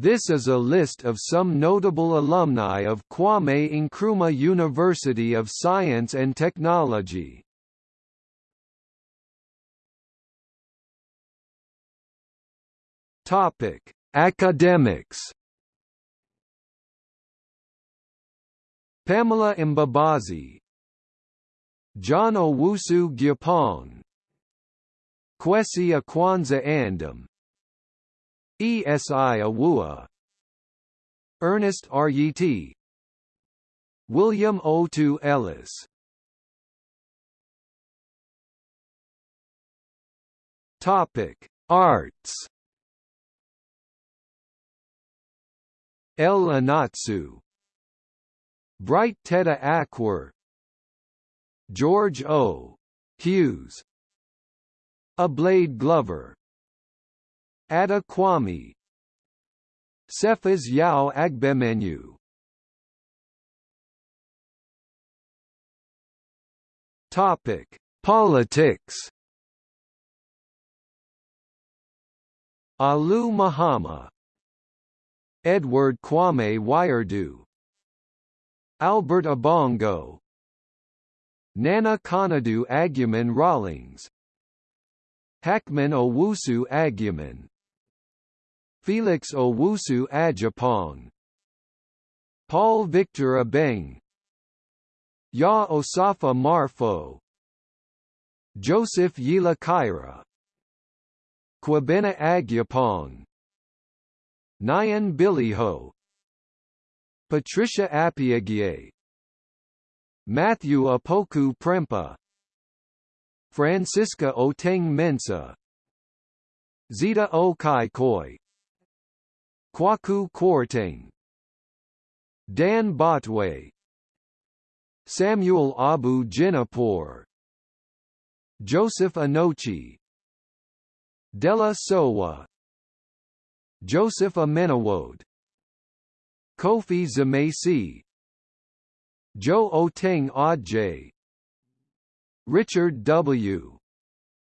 This is a list of some notable alumni of Kwame Nkrumah University of Science and Technology. Topic: Academics. Pamela Mbabazi, John Owusu Gyapong, Kwesi Akwansah Andam, ESI Awua, Ernest Ryet, William Otu Ellis. Topic: Arts. El Anatsui. Bright Tetteh Ackwerh George O. Hughes. Ablade Glover Ada Kwame. Cephas Yao Agbemenyu. Topic: Politics. Aliu Mahama. Edward Kwame Wiredu Albert Abongo Nana Konadu Agyeman Rawlings. Hackman Owusu Agyeman Felix Owusu Adjapong Paul Victor Obeng Yaw Osafo Maafo Joseph Yila Kaira Kwabena Agyapong Nyan Biliho Patricia Appiagyei Matthew Opoku Prempeh Francisca Oteng Mensah Zita Okaikoi Kwaku Kwarteng Dan Botwe Samuel Abu Jinapor Joseph Anochi Della Sowah Joseph Amenowode Kofi Zamaisi Joe Oteng Adjei Richard W.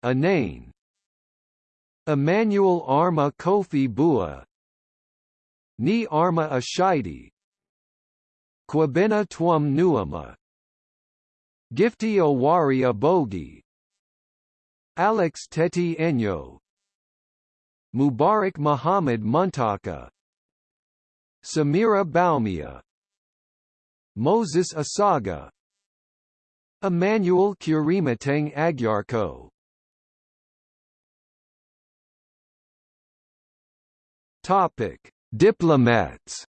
Anane Emmanuel Armah Kofi Buah Nii Armah Ashitey Kwabena Twum Nuamah. Gifty Owari Abogi Alex Tetteh Enyo. Mubarak Muhammad Muntaka. Samira Bawumia. Moses Asaga. Emmanuel Kyeremateng Agyarko. Topic: Diplomats.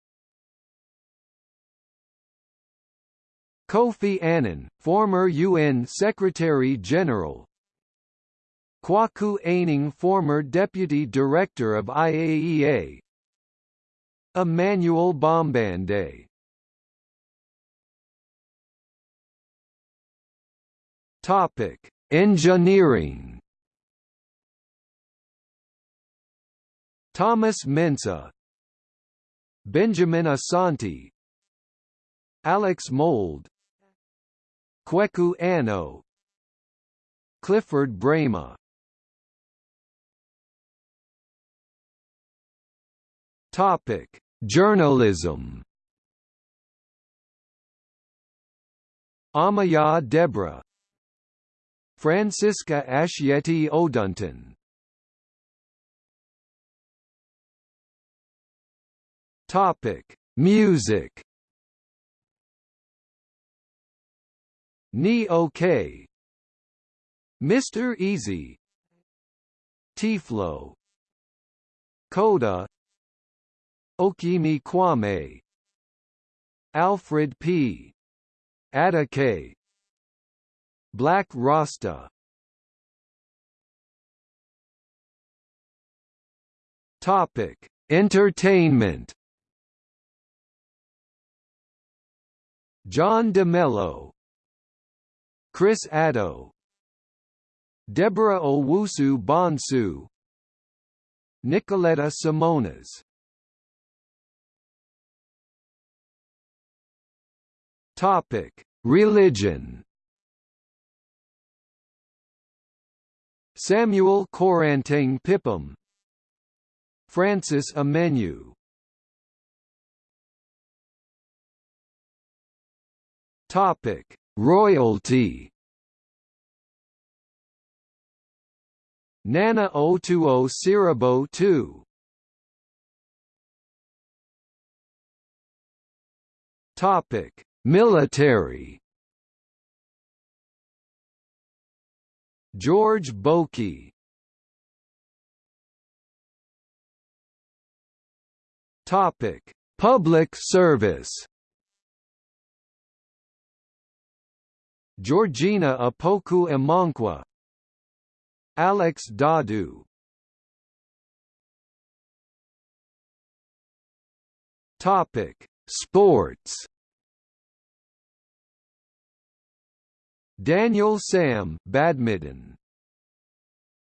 Kofi Annan, former UN Secretary-General, Kwaku Aining former Deputy Director of IAEA Emmanuel Bombande Topic: Engineering. Thomas Mensah, Benjamin Asante, Alex Mould, Kweku Anno, Clifford Brema. Topic: Journalism. Amaya Debra Francisca Ashietey Odunton Topic: Music. Ni OK. Mr. Eazi. Tiflo. Coda. Okyeame Kwame Alfred P. Adake Black Rasta Topic: Entertainment. John Dumelo, Chris Addo, Deborah Owusu Bonsu, Nicoletta Simonas Topic: Religion. Samuel Koranteng Pipim Francis Amenu Topic: Royalty. Nana 020 Siribo 2. Topic: Military. George Boki. Topic: Public service. Georgina Opoku Amankwah Alex Dadu Topic: Sports. Daniel Sam, badminton.